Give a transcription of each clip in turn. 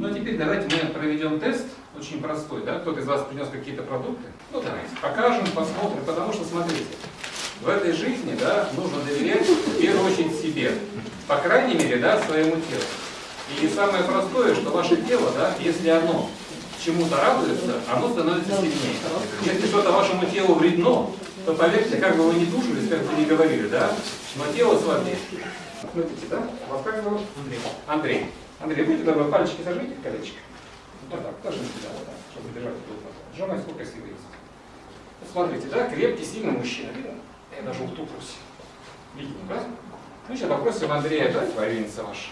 Ну а теперь давайте мы проведем тест, очень простой, да? Кто-то из вас принес какие-то продукты? Ну давайте, покажем, посмотрим, потому что смотрите, в этой жизни, да, нужно доверять в первую очередь себе, по крайней мере, да, своему телу. И самое простое, что ваше тело, да, если оно чему-то радуется, оно становится сильнее. Если что-то вашему телу вредно, то поверьте, как бы вы ни тужились, как бы ни говорили, да, но тело слабее. Смотрите, да? Вас как зовут? Андрей. Андрей. Андрей, будьте добры, пальчики сожмите в колечко. Вот так, тоже сюда, вот так, чтобы держать тут. Сжимай, сколько силы есть. Вот смотрите, да, крепкий, сильный мужчина, видно? Я даже утупрусь. Видно, да? Ну, сейчас попросим Андрея дать военница ваш.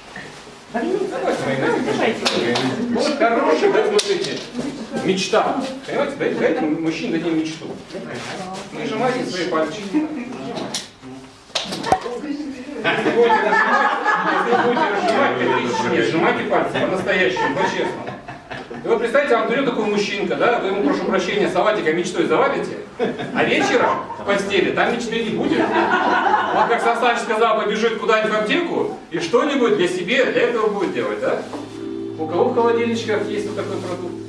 Давайте, военница. Вот хороший, да, смотрите, мечта. Понимаете, дайте, дайте мужчине дадим мечту. Нажимайте свои пальчики. Если будете нажимать, если будете сжимайте пальцы по-настоящему, по-честному. И вот представьте, вам берет такой мужчинка, да, вы ему, прошу прощения, салатика мечтой завалите, а вечером в постели там мечты не будет. Он, как Сан Саныч сказал, побежит куда-нибудь в аптеку и что-нибудь для себя, для этого будет делать, да? У кого в холодильничках есть вот такой продукт?